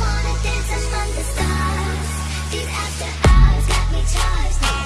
wanna dance among the stars. These after hours got me charged.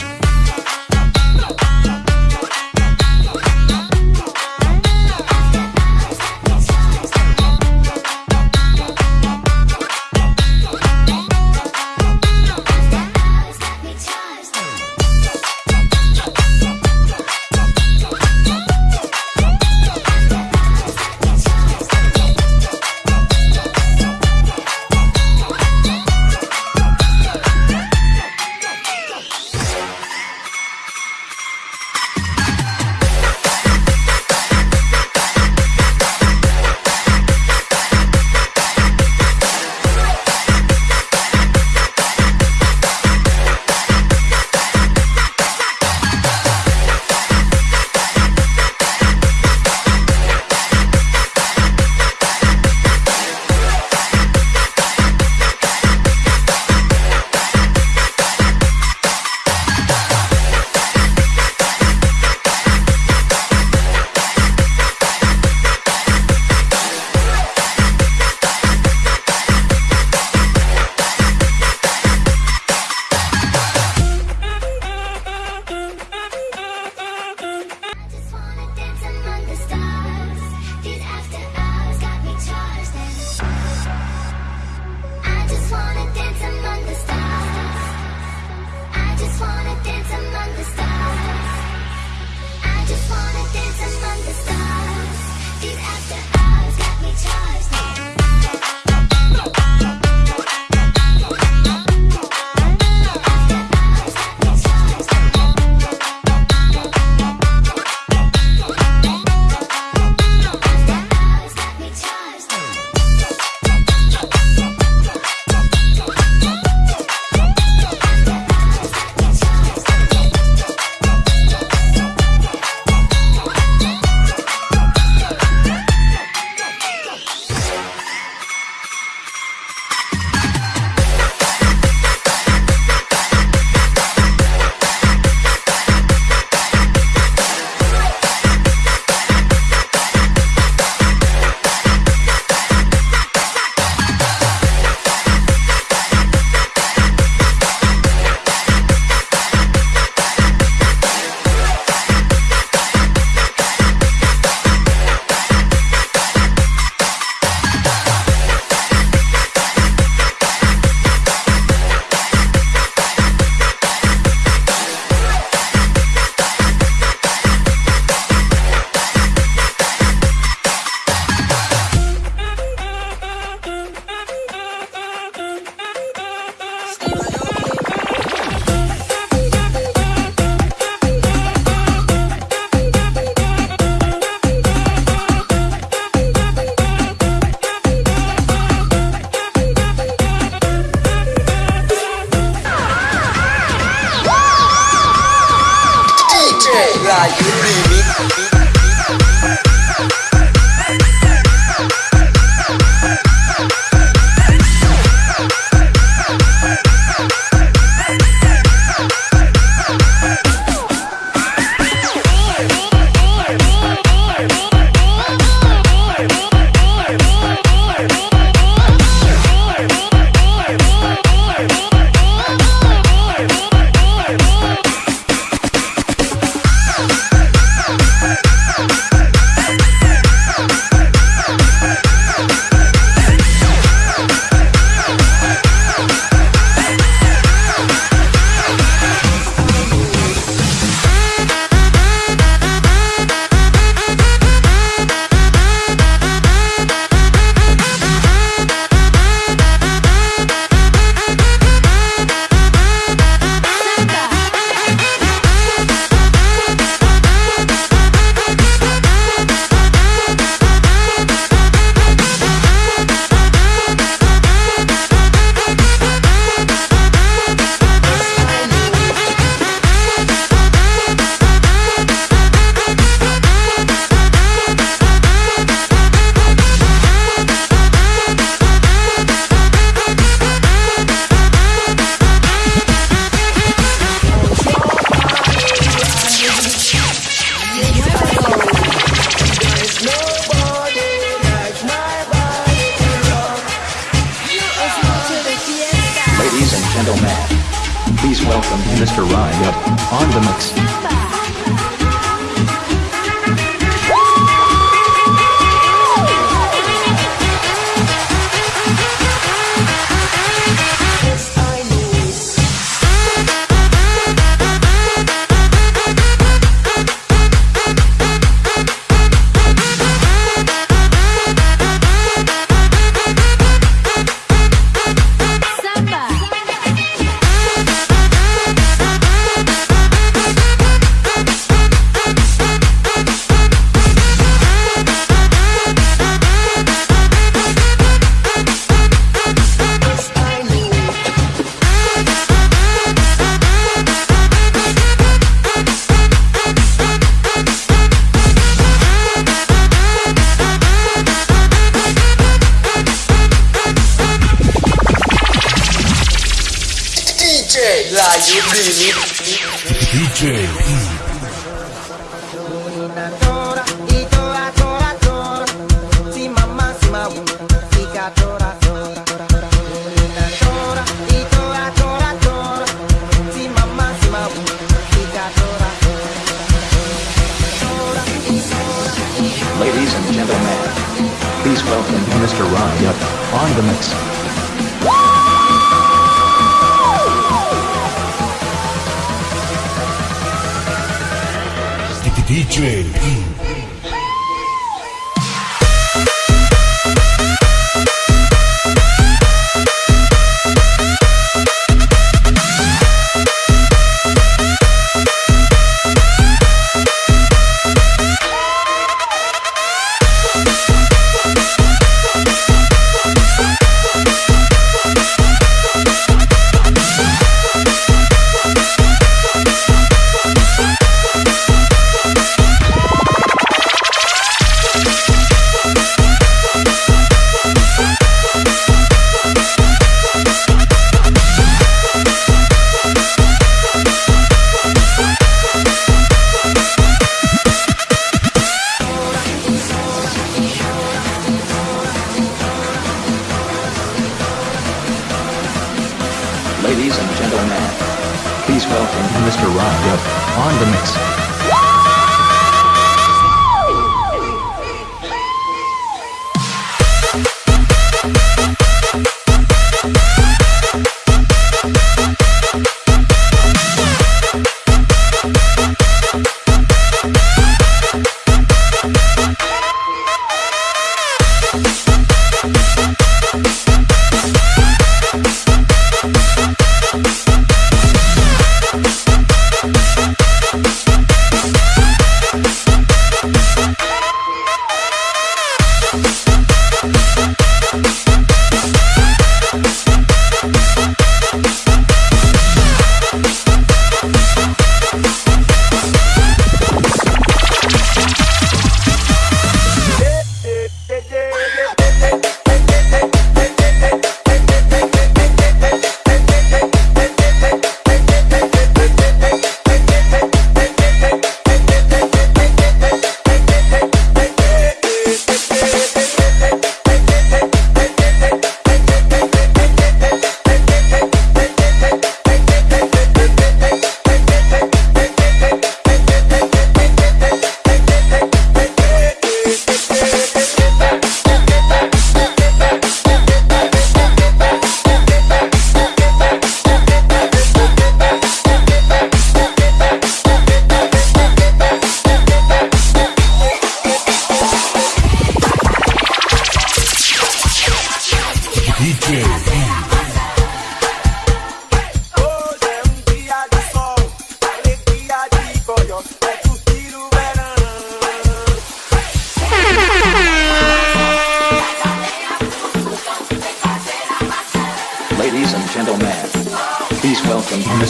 Ladies and gentlemen, please welcome Mr. Ryan on the mix. please welcome Mr. Ryan on the mix. DJ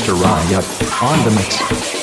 Mr. Riot on the mix.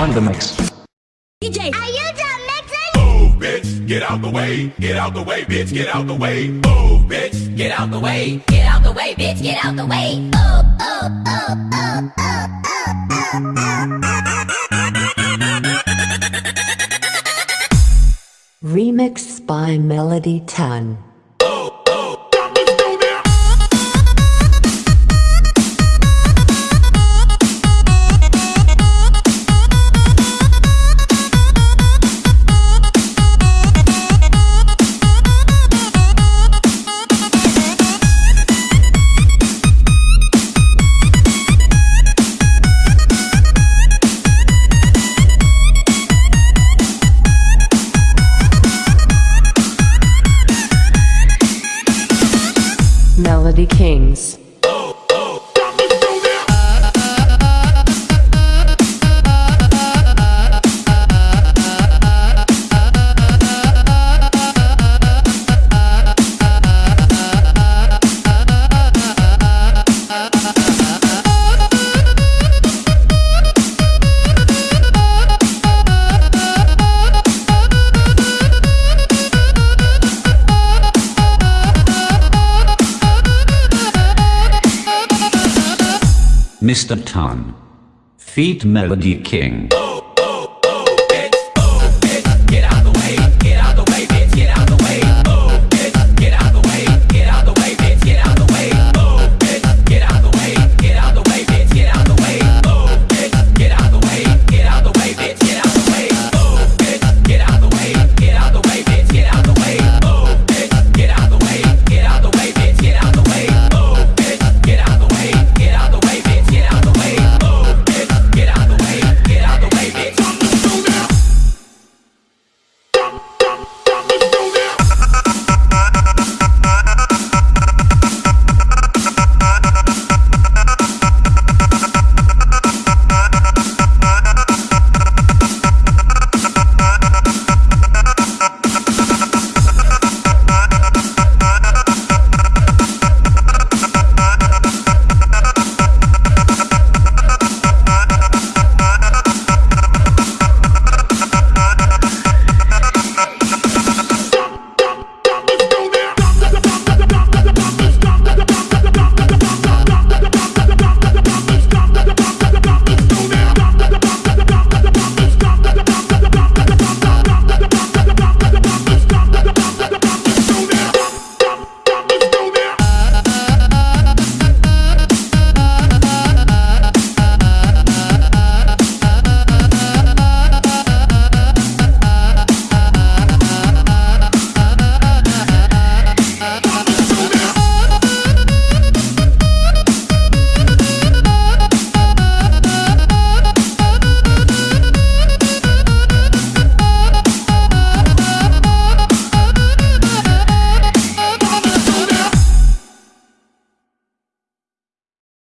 on the mix. DJ, are you done mixing? Move, bitch, get out the way, get out the way, bitch, get out the way. Move, bitch, get out the way, get out the way, bitch, get out the way. Oh, oh, oh, oh, oh, oh, oh, oh. Remix by Melody 10. Mr. Tan. Feat Melody King.